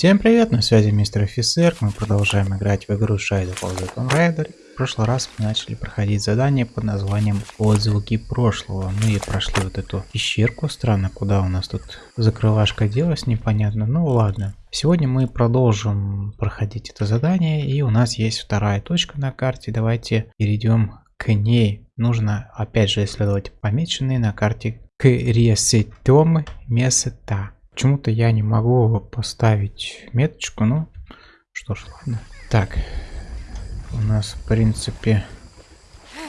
Всем привет, на связи мистер офицер, мы продолжаем играть в игру Shadow of the Tomb Raider. В прошлый раз мы начали проходить задание под названием Отзвуки прошлого. Мы прошли вот эту пещерку, странно, куда у нас тут закрывашка делась, непонятно, ну ладно. Сегодня мы продолжим проходить это задание, и у нас есть вторая точка на карте, давайте перейдем к ней. Нужно опять же исследовать помеченные на карте кресетом места. Почему-то я не могу поставить меточку, ну, что ж, ладно. Так, у нас, в принципе,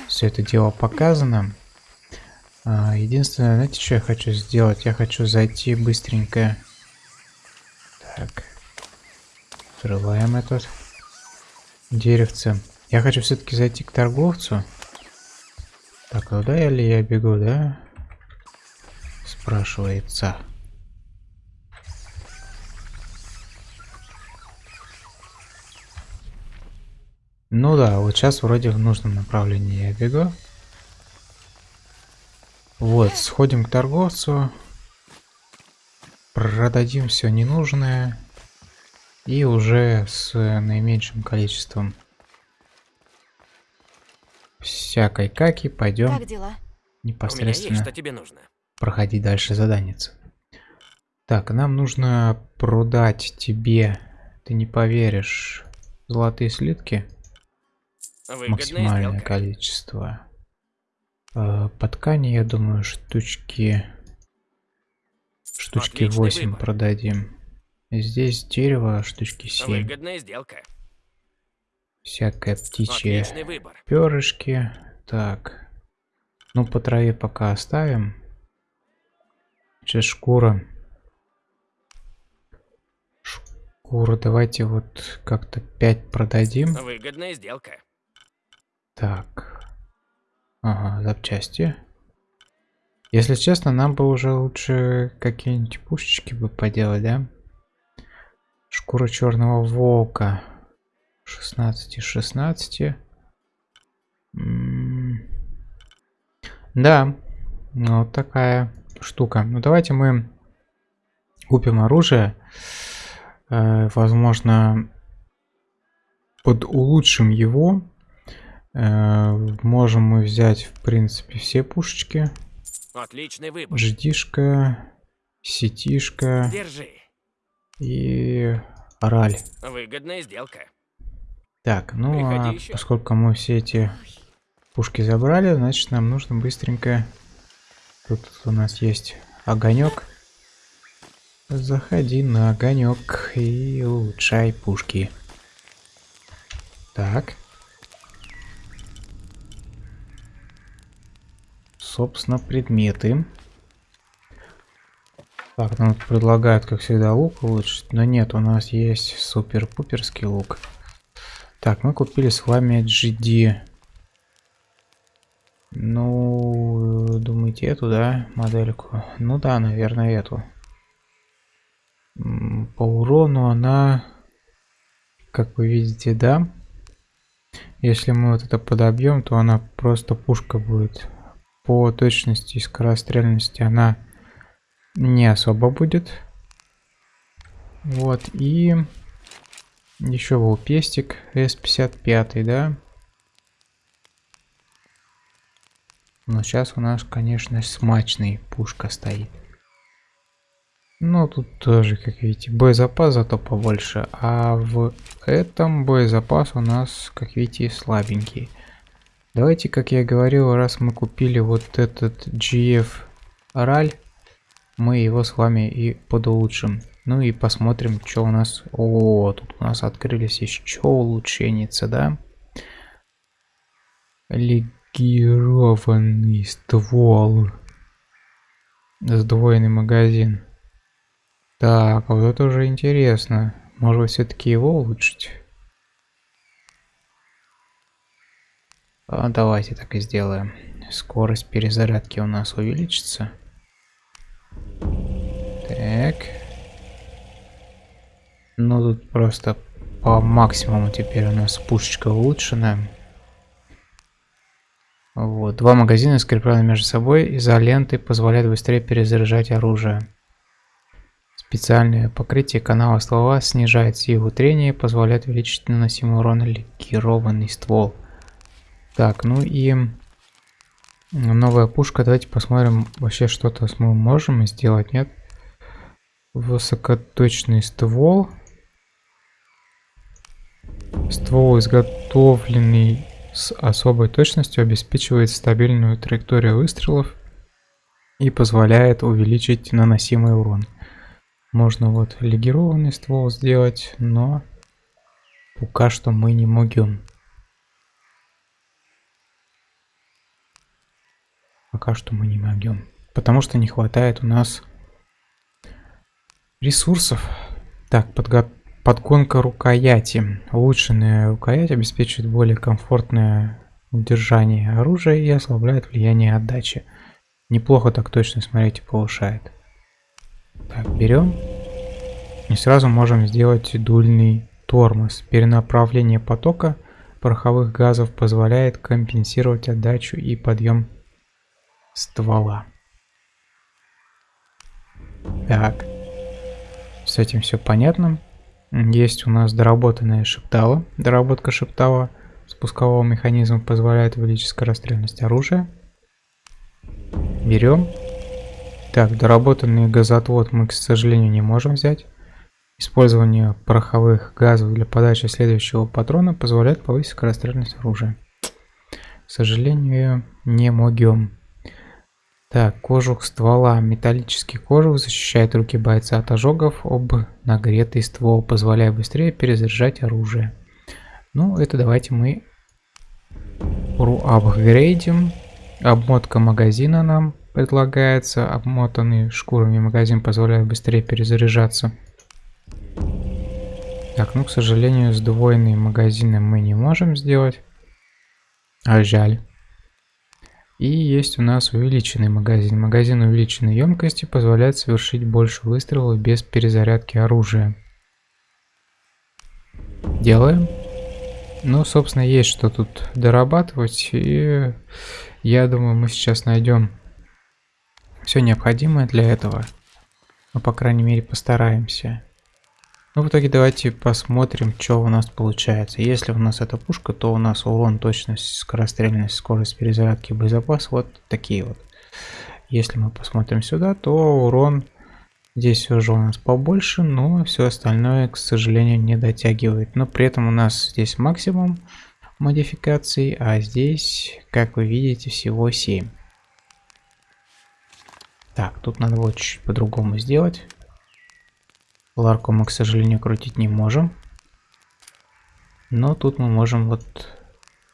все это дело показано. А, единственное, знаете, что я хочу сделать? Я хочу зайти быстренько. Так, открываем этот деревце. Я хочу все-таки зайти к торговцу. Так, куда я ли я бегу, да? Спрашивается. Ну да, вот сейчас вроде в нужном направлении я бегу. Вот, сходим к торговцу. Продадим все ненужное. И уже с наименьшим количеством всякой каки пойдем непосредственно есть, что тебе нужно. проходить дальше заданица. Так, нам нужно продать тебе, ты не поверишь, золотые слитки. Выгодная максимальное сделка. количество. Э, по ткани, я думаю, штучки... Штучки Отличный 8 выбор. продадим. Здесь дерево, штучки 7. Выгодная сделка. Всякое птичье перышки. Так. Ну, по траве пока оставим. Сейчас шкура. Шкуру давайте вот как-то 5 продадим. Выгодная сделка. Так. Ага, запчасти. Если честно, нам бы уже лучше какие-нибудь пушечки бы поделать, да? Шкура черного волка. 16 из 16. М -м да, вот такая штука. Ну давайте мы купим оружие. Э, возможно, под улучшим его можем мы взять, в принципе, все пушечки. Отличный выбор. Ждишка, сетишка. Держи. И ораль. Выгодная сделка. Так, ну а еще. поскольку мы все эти пушки забрали, значит нам нужно быстренько... Тут у нас есть огонек. Заходи на огонек и улучшай пушки. Так. Собственно, предметы. Так, нам предлагают, как всегда, лук улучшить. Но нет, у нас есть супер-пуперский лук. Так, мы купили с вами GD. Ну, думаете, эту, да, модельку? Ну да, наверное, эту. По урону она, как вы видите, да. Если мы вот это подобьем, то она просто пушка будет по точности и скорострельности она не особо будет. Вот, и еще был пестик S55, да? Но сейчас у нас, конечно, смачный пушка стоит. Но тут тоже, как видите, боезапас зато побольше. А в этом боезапас у нас, как видите, слабенький. Давайте, как я говорил, раз мы купили вот этот GF Раль, мы его с вами и подулучшим. Ну и посмотрим, что у нас... О, тут у нас открылись еще улучшенницы, да? Легированный ствол. Сдвоенный магазин. Так, вот это уже интересно. Может все-таки его улучшить? А, давайте так и сделаем. Скорость перезарядки у нас увеличится. Так. Ну тут просто по максимуму теперь у нас пушечка улучшена. Вот. Два магазина скреплены между собой изолентой позволяют быстрее перезаряжать оружие. Специальное покрытие канала ствола снижает силу трения и позволяет увеличить наносимый урон легированный ствол. Так, ну и новая пушка. Давайте посмотрим вообще что-то мы можем сделать, нет? Высокоточный ствол. Ствол, изготовленный с особой точностью, обеспечивает стабильную траекторию выстрелов и позволяет увеличить наносимый урон. Можно вот легированный ствол сделать, но пока что мы не могем. Пока что мы не могем. Потому что не хватает у нас ресурсов. Так, подго подгонка рукояти. Улучшенная рукоять обеспечивает более комфортное удержание оружия и ослабляет влияние отдачи. Неплохо так точно, смотрите, повышает. Так, берем. И сразу можем сделать дульный тормоз. Перенаправление потока пороховых газов позволяет компенсировать отдачу и подъем ствола. Так. С этим все понятно. Есть у нас доработанная шептала. Доработка шептала спускового механизма позволяет увеличить скорострельность оружия. Берем. Так, доработанный газоотвод мы, к сожалению, не можем взять. Использование пороховых газов для подачи следующего патрона позволяет повысить скорострельность оружия. К сожалению, не могем. Так, кожух ствола. Металлический кожух защищает руки бойца от ожогов об нагретый ствол, позволяя быстрее перезаряжать оружие. Ну, это давайте мы апгрейдим. Обмотка магазина нам предлагается. Обмотанный шкурами магазин позволяет быстрее перезаряжаться. Так, ну, к сожалению, сдвоенные магазины мы не можем сделать. А жаль. И есть у нас увеличенный магазин. Магазин увеличенной емкости позволяет совершить больше выстрелов без перезарядки оружия. Делаем. Ну, собственно, есть что тут дорабатывать. И я думаю, мы сейчас найдем все необходимое для этого. Ну, по крайней мере, постараемся. Ну, в итоге давайте посмотрим, что у нас получается. Если у нас эта пушка, то у нас урон, точность, скорострельность, скорость перезарядки, боезапас вот такие вот. Если мы посмотрим сюда, то урон здесь уже у нас побольше, но все остальное, к сожалению, не дотягивает. Но при этом у нас здесь максимум модификаций, а здесь, как вы видите, всего 7. Так, тут надо вот чуть по-другому сделать. Ларку мы, к сожалению, крутить не можем. Но тут мы можем вот,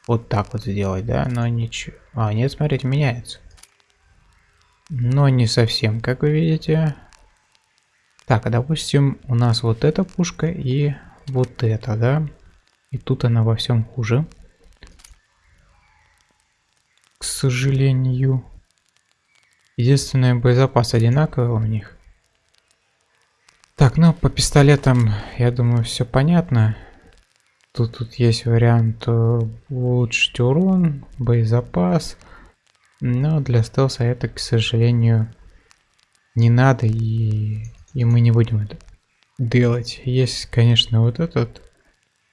вот так вот сделать, да, но ничего. А, нет, смотрите, меняется. Но не совсем, как вы видите. Так, а допустим, у нас вот эта пушка и вот эта, да. И тут она во всем хуже. К сожалению. Единственное, боезапас одинаковый у них. Так, ну по пистолетам, я думаю, все понятно. Тут, тут есть вариант э, улучшить урон, боезапас. Но для стелса это, к сожалению, не надо и, и мы не будем это делать. Есть, конечно, вот этот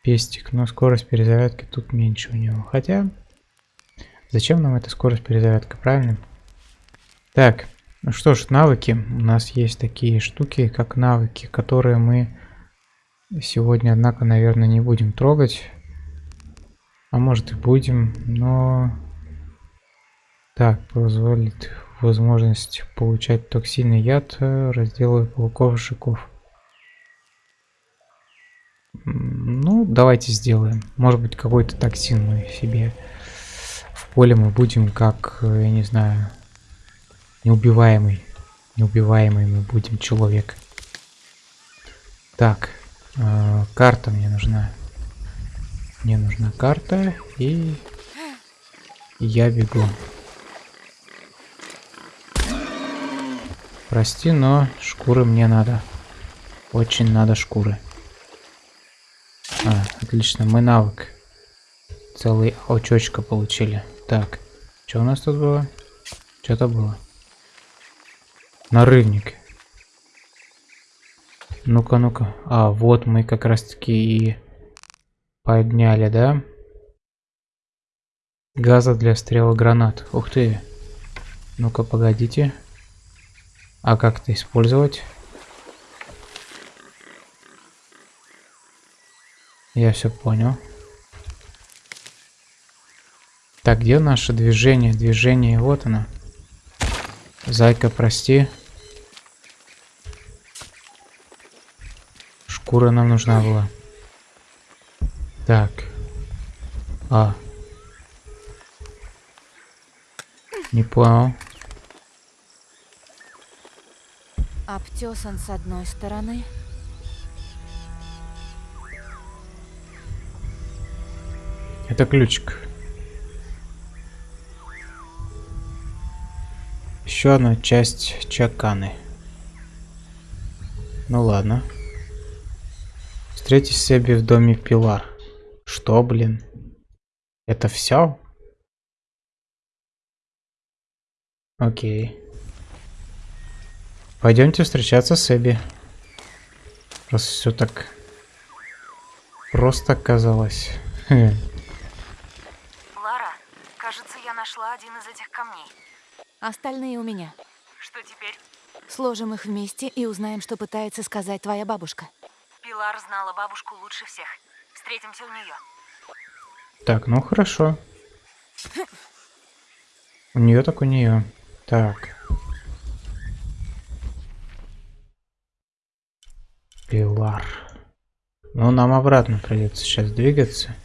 пестик, но скорость перезарядки тут меньше у него. Хотя, зачем нам эта скорость перезарядки, правильно? Так, ну что ж, навыки. У нас есть такие штуки, как навыки, которые мы сегодня, однако, наверное, не будем трогать. А может и будем, но... Так, позволит возможность получать токсинный яд, разделывая пауков жуков. Ну, давайте сделаем. Может быть, какой-то токсин мы себе в поле мы будем, как, я не знаю, Неубиваемый. Неубиваемый мы будем человек. Так, э, карта мне нужна. Мне нужна карта и я бегу. Прости, но шкуры мне надо. Очень надо шкуры. А, отлично, мы навык. Целый очочка получили. Так, что у нас тут было? Что-то было. Нарывник. Ну-ка, ну-ка. А, вот мы как раз-таки и подняли, да? Газа для стрела гранат. Ух ты. Ну-ка, погодите. А как это использовать? Я все понял. Так, где наше движение? Движение, вот оно. Зайка, прости. Шкура нам нужна была. Так. А. Не понял. Обтесан с одной стороны. Это ключик. Еще одна часть чаканы. Ну ладно. Встретись себе в доме Пилар. Что, блин? Это все? Окей. Пойдемте встречаться с Эбби. Раз все так просто оказалось. Лара, кажется, я нашла один из этих камней. Остальные у меня. Что теперь? Сложим их вместе и узнаем, что пытается сказать твоя бабушка. Пилар знала бабушку лучше всех. Встретимся у нее. Так, ну хорошо. У нее так у нее. Так. Пилар. Ну, нам обратно придется сейчас двигаться.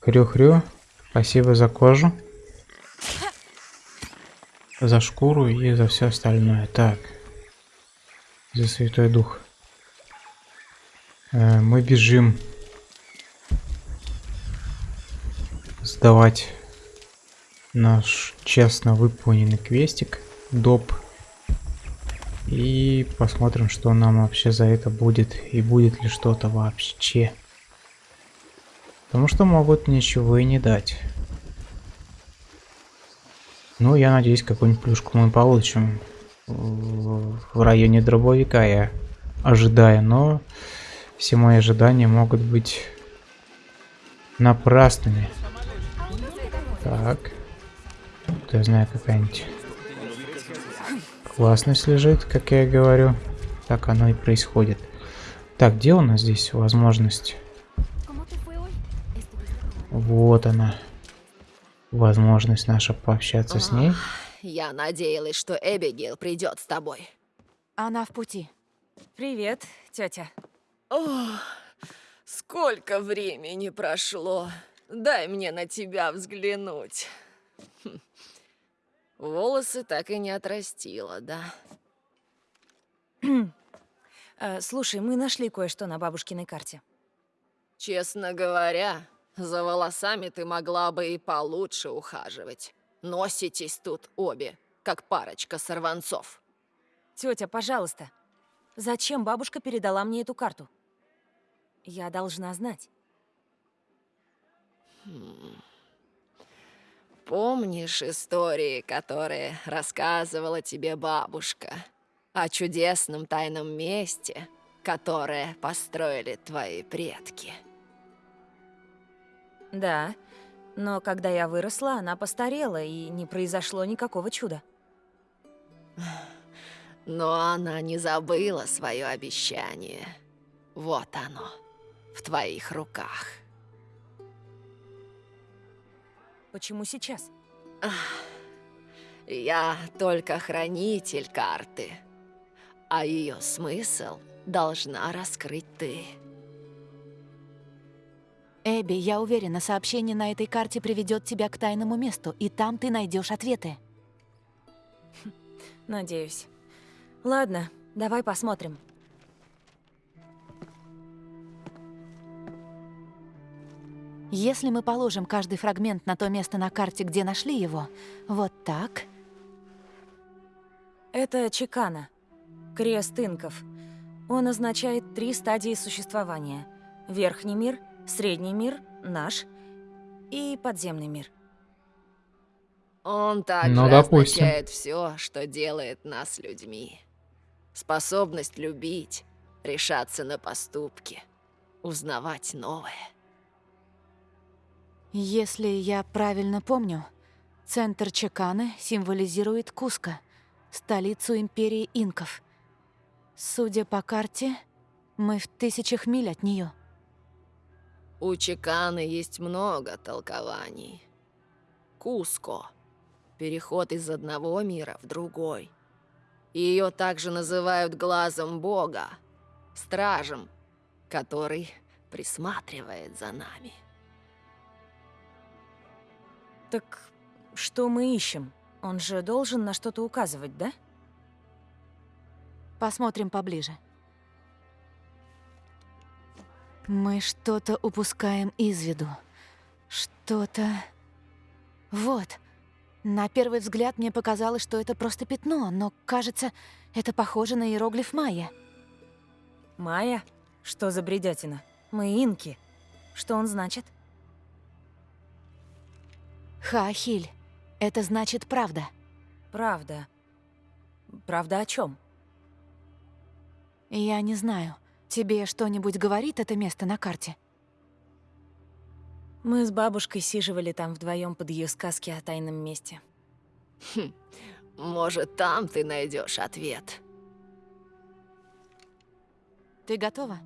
Хрю-хрю. Спасибо за кожу. За шкуру и за все остальное. Так. За Святой Дух. Э, мы бежим сдавать наш честно выполненный квестик доп и посмотрим что нам вообще за это будет и будет ли что-то вообще потому что могут ничего и не дать ну я надеюсь какую-нибудь плюшку мы получим в районе дробовика я ожидаю но все мои ожидания могут быть напрасными. Так. Я знаю, какая-нибудь классность лежит, как я говорю. Так оно и происходит. Так, где у нас здесь возможность? Вот она. Возможность наша пообщаться с ней. Я надеялась, что Эбигейл придет с тобой. Она в пути. Привет, тетя. О, сколько времени прошло. Дай мне на тебя взглянуть. Хм. Волосы так и не отрастила, да? Э, слушай, мы нашли кое-что на бабушкиной карте. Честно говоря, за волосами ты могла бы и получше ухаживать. Носитесь тут обе, как парочка сорванцов. Тетя, пожалуйста, зачем бабушка передала мне эту карту? Я должна знать. Помнишь истории, которые рассказывала тебе бабушка о чудесном тайном месте, которое построили твои предки? Да, но когда я выросла, она постарела, и не произошло никакого чуда. Но она не забыла свое обещание. Вот оно, в твоих руках. Почему сейчас? Я только хранитель карты, а ее смысл должна раскрыть ты. Эбби, я уверена, сообщение на этой карте приведет тебя к тайному месту, и там ты найдешь ответы. Надеюсь. Ладно, давай посмотрим. Если мы положим каждый фрагмент на то место на карте, где нашли его, вот так... Это чекана. Крест инков. Он означает три стадии существования. Верхний мир, средний мир, наш и подземный мир. Он также Ну, допустим. означает все, что делает нас людьми. Способность любить, решаться на поступки, узнавать новое. Если я правильно помню, центр Чеканы символизирует Куско, столицу империи инков. Судя по карте, мы в тысячах миль от нее. У Чеканы есть много толкований. Куско – переход из одного мира в другой. Ее также называют глазом Бога, стражем, который присматривает за нами. Так что мы ищем? Он же должен на что-то указывать, да? Посмотрим поближе. Мы что-то упускаем из виду. Что-то... Вот. На первый взгляд мне показалось, что это просто пятно, но, кажется, это похоже на иероглиф майя. Майя? Что за бредятина? Мы инки. Что он значит? Хаахиль. Это значит правда. Правда. Правда о чем? Я не знаю. Тебе что-нибудь говорит это место на карте? Мы с бабушкой сиживали там вдвоем под ее сказки о тайном месте. Может, там ты найдешь ответ. Ты готова?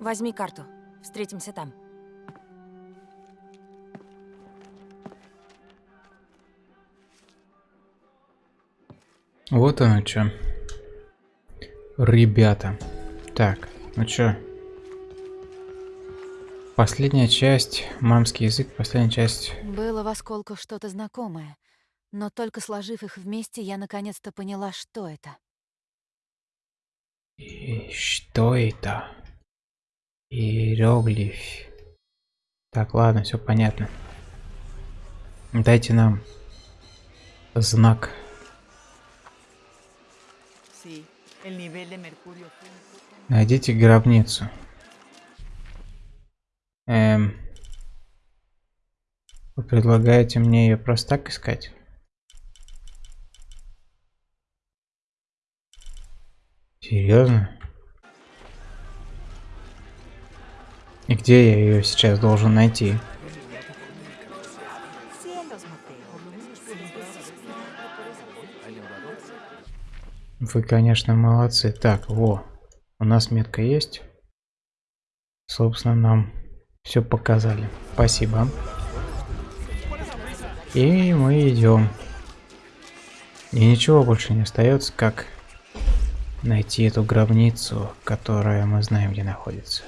Возьми карту. Встретимся там. Вот оно что. Ребята. Так, ну чё? Последняя часть, мамский язык, последняя часть. Было в осколках что-то знакомое, но только сложив их вместе, я наконец-то поняла, что это. И что это? Иероглиф. Так, ладно, все понятно. Дайте нам знак. Найдите гробницу. Эм. Вы предлагаете мне ее просто так искать? Серьезно? И где я ее сейчас должен найти? Вы, конечно, молодцы. Так, во. У нас метка есть. Собственно, нам все показали. Спасибо. И мы идем. И ничего больше не остается, как найти эту гробницу, которая мы знаем, где находится.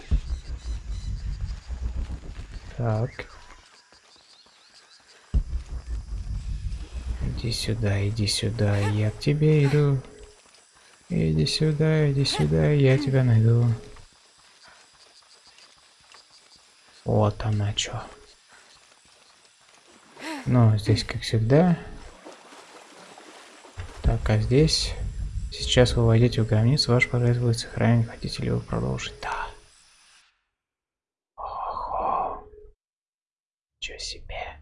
Так. Иди сюда, иди сюда, я к тебе иду. Иди сюда, иди сюда, я тебя найду. Вот она чё. Ну, здесь как всегда. Так, а здесь... Сейчас вы войдете в границу, ваш прогресс будет сохранен. Хотите ли вы продолжить? Да. Ого. Чё себе.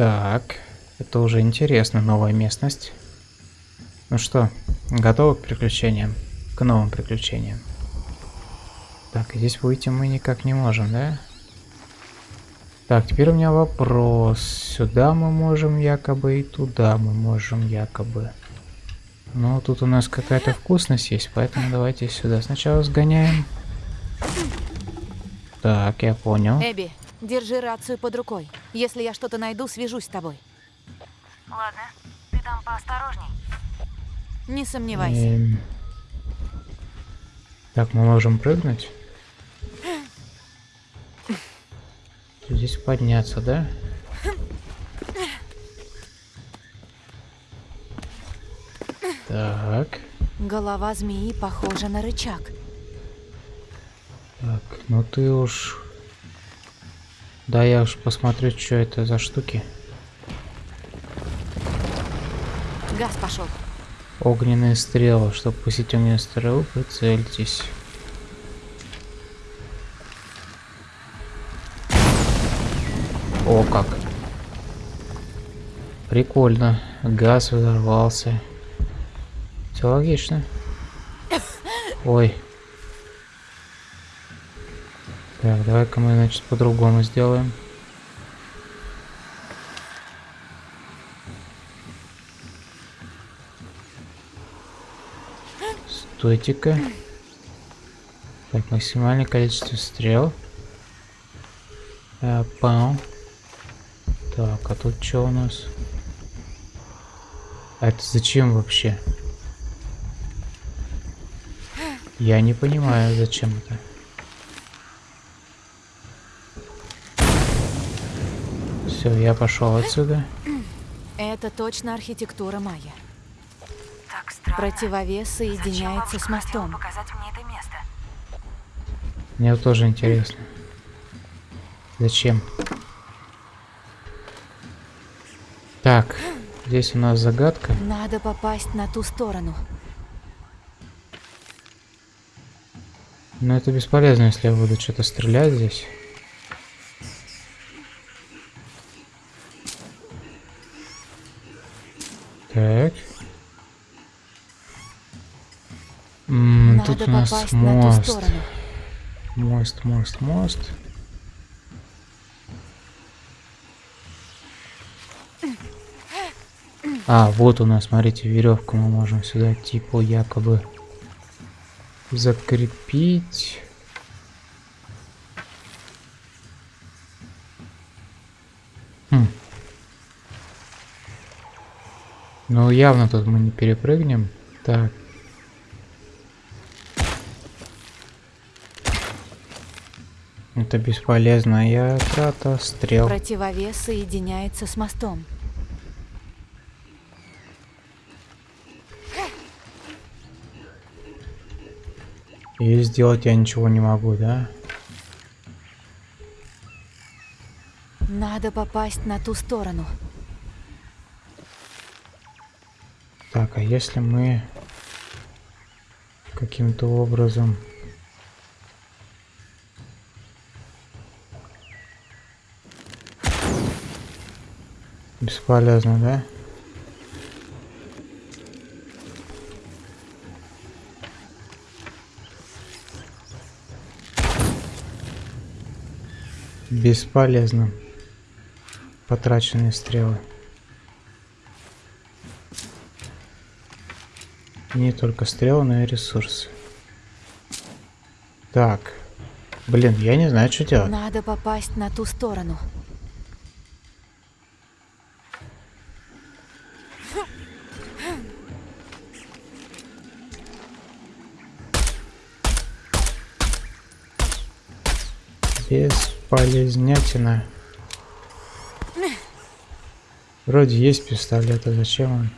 Так, это уже интересно, новая местность. Ну что, готовы к приключениям? К новым приключениям. Так, здесь выйти мы никак не можем, да? Так, теперь у меня вопрос. Сюда мы можем якобы и туда мы можем якобы. Но тут у нас какая-то вкусность есть, поэтому давайте сюда сначала сгоняем. Так, я понял. Эбби, держи рацию под рукой. Если я что-то найду, свяжусь с тобой. Ладно, ты там поосторожней. Не сомневайся. Эм. Так, мы можем прыгнуть? Здесь подняться, да? Так, Голова змеи похожа на рычаг. так, ну ты уж Да, я уж посмотрю, что это за штуки. Газ пошел. Огненные стрелы. Чтобы пустить огненные стрелы, прицельтесь. О, как. Прикольно. Газ взорвался. Все логично. Ой. Так, давай-ка мы, значит, по-другому сделаем. Стойте-ка. Так, максимальное количество стрел. А, пау. Так, а тут что у нас? А это зачем вообще? Я не понимаю, зачем это. Все, я пошел отсюда. Это точно архитектура майя. Так странно. Противовес соединяется с мостом. показать мне это место? Мне вот тоже интересно. Зачем? Так, здесь у нас загадка. Надо попасть на ту сторону. Но это бесполезно, если я буду что-то стрелять здесь. Так. М, Надо тут у нас попасть на ту мост. сторону. Мост, мост, мост. А, вот у нас, смотрите, веревку мы можем сюда типа якобы закрепить. Хм. Ну, явно тут мы не перепрыгнем. Так. Это бесполезная трата стрел. Противовес соединяется с мостом. И сделать я ничего не могу, да? Надо попасть на ту сторону. Так, а если мы каким-то образом... Бесполезно, да? Бесполезно. Потраченные стрелы. Не только стрелы, но и ресурсы. Так. Блин, я не знаю, что делать. Надо попасть на ту сторону. Бесполезнятина. Вроде есть пистолет, а зачем он?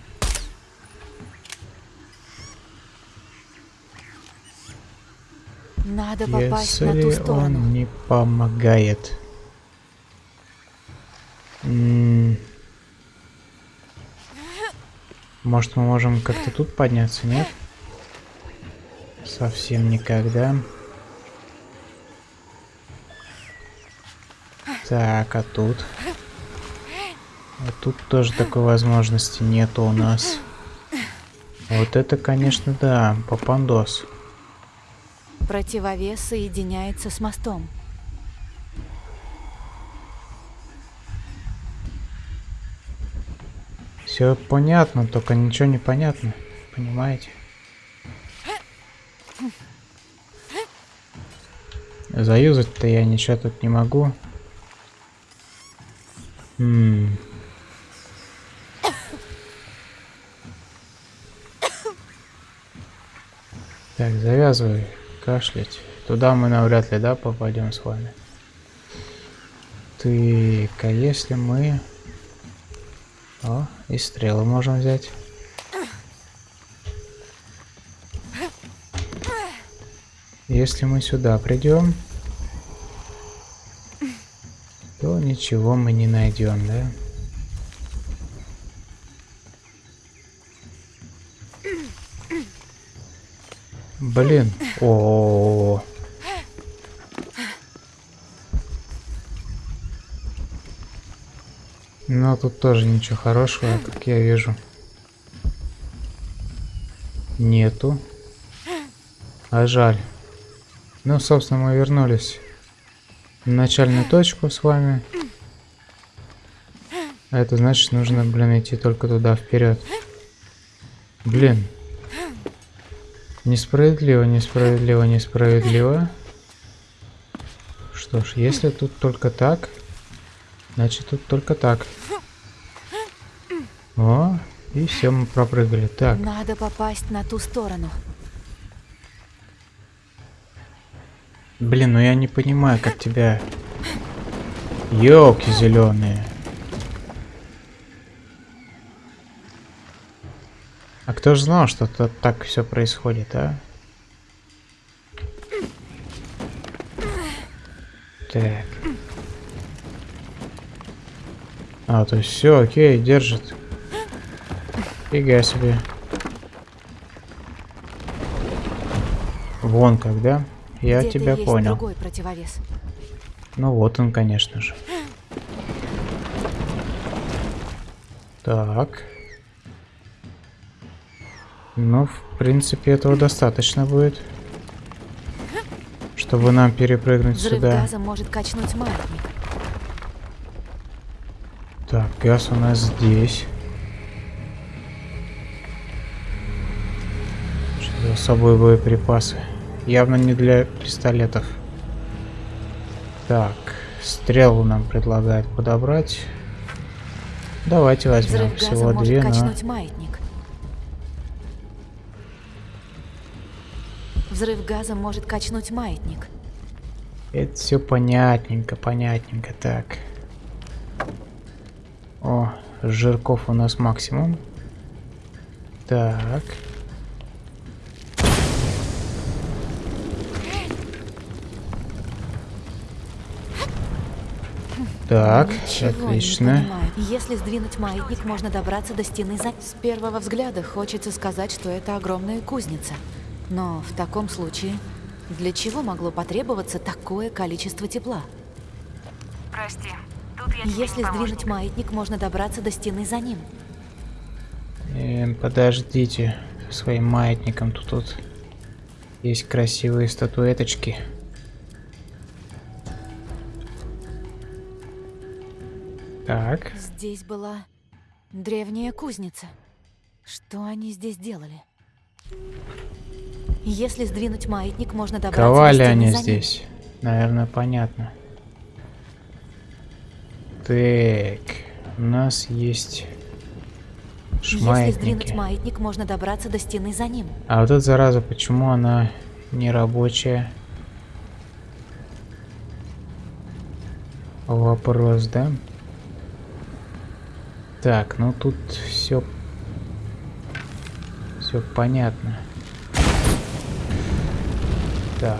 Надо попасть на ту Если сторону. он не помогает. М. Может мы можем как-то тут подняться, нет? Совсем никогда. Так, а тут? А тут тоже такой возможности нету у нас. Вот это, конечно, да, попандос. Противовес соединяется с мостом. Все понятно, только ничего не понятно. Понимаете? Заюзать-то я ничего тут не могу. Так, завязывай кашлять. Туда мы навряд ли, да, попадем с вами. Ты-ка, если мы... О, и стрелы можем взять. Если мы сюда придем, то ничего мы не найдем, да? Блин. О, -о, -о, -о. Но тут тоже ничего хорошего, как я вижу. Нету. А жаль. Ну, собственно, мы вернулись на начальную точку с вами. А это значит, нужно, блин, идти только туда, вперед. Блин. Несправедливо, несправедливо, несправедливо. Что ж, если тут только так, значит тут только так. О, и все, мы пропрыгали. Так. Надо попасть на ту сторону. Блин, ну я не понимаю, как тебя... Ёлки зеленые. Кто же знал, что тут так все происходит, а? Так. А, то есть все, окей, держит. Фига себе. Вон когда. Я тебя есть понял. Ну вот он, конечно же. Так. Ну, в принципе, этого достаточно будет. Чтобы нам перепрыгнуть Взрыв сюда. газа может качнуть маятник. Так, газ у нас здесь. Что с собой боеприпасы? Явно не для пистолетов. Так, стрелу нам предлагают подобрать. Давайте возьмем Взрыв всего две, но... качнуть маятник. Взрыв газа может качнуть маятник. Это все понятненько, понятненько. Так. О, жирков у нас максимум. Так. Так, Ничего отлично. Если сдвинуть маятник, можно добраться до стены за... С первого взгляда хочется сказать, что это огромная кузница. Но в таком случае, для чего могло потребоваться такое количество тепла? Прости, тут я Если сдвинуть маятник, можно добраться до стены за ним. Эм, подождите, своим маятником тут, тут есть красивые статуэточки. Так, Здесь была древняя кузница. Что они здесь делали? Если сдвинуть маятник, можно добраться ковали они здесь. Наверное, понятно. Так, у нас есть Если сдвинуть шмаятники. маятник, можно добраться до стены за ним. А вот эта зараза, почему она не рабочая? Вопрос, да? Так, ну тут все все понятно. Так.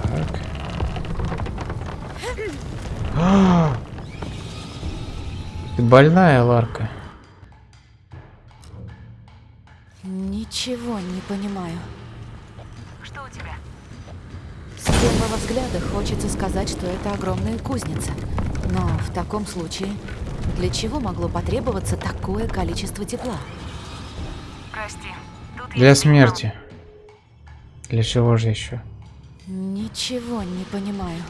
А! Ты больная, Ларка? Ничего не понимаю. Что у тебя? С первого взгляда хочется сказать, что это огромная кузница. Но в таком случае, для чего могло потребоваться такое количество тепла? Прости, тут Для смерти. Для чего же еще? Ничего не понимаю.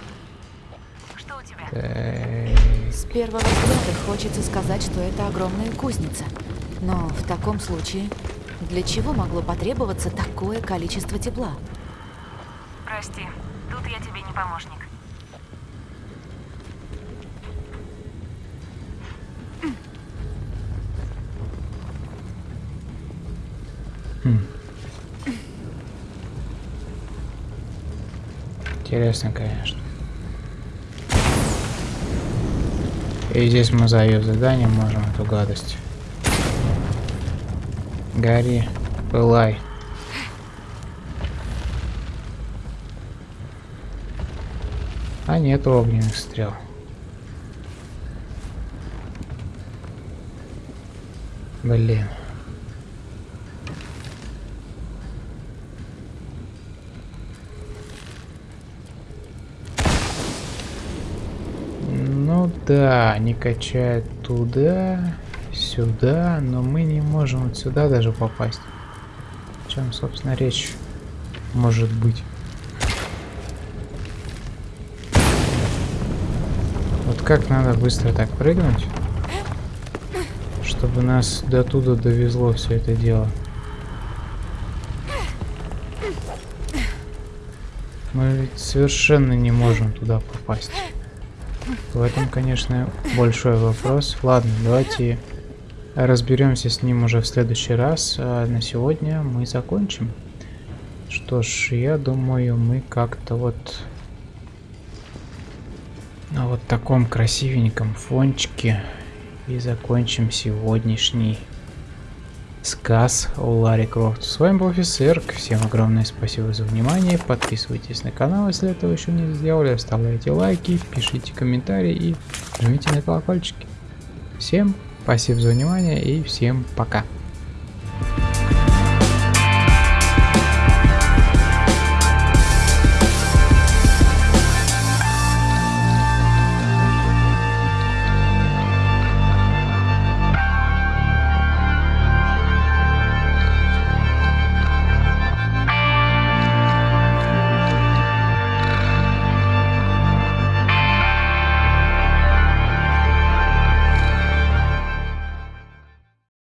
Что у тебя? Так. С первого взгляда хочется сказать, что это огромная кузница. Но в таком случае, для чего могло потребоваться такое количество тепла? Прости, тут я тебе не помощник. Интересно, конечно. И здесь мы за ее задание можем эту гадость. Гарри, пылай. А нет огненных стрел. Блин. Да, они качают туда, сюда, но мы не можем вот сюда даже попасть. О чем, собственно, речь может быть. Вот как надо быстро так прыгнуть, чтобы нас до туда довезло все это дело. Мы ведь совершенно не можем туда попасть. В этом, конечно, большой вопрос. Ладно, давайте разберемся с ним уже в следующий раз. А на сегодня мы закончим. Что ж, я думаю, мы как-то вот на вот таком красивеньком фончике и закончим сегодняшний сказ о Ларри Крофт. С вами был офицер. Всем огромное спасибо за внимание. Подписывайтесь на канал, если этого еще не сделали. Оставляйте лайки, пишите комментарии и жмите на колокольчики. Всем спасибо за внимание и всем пока.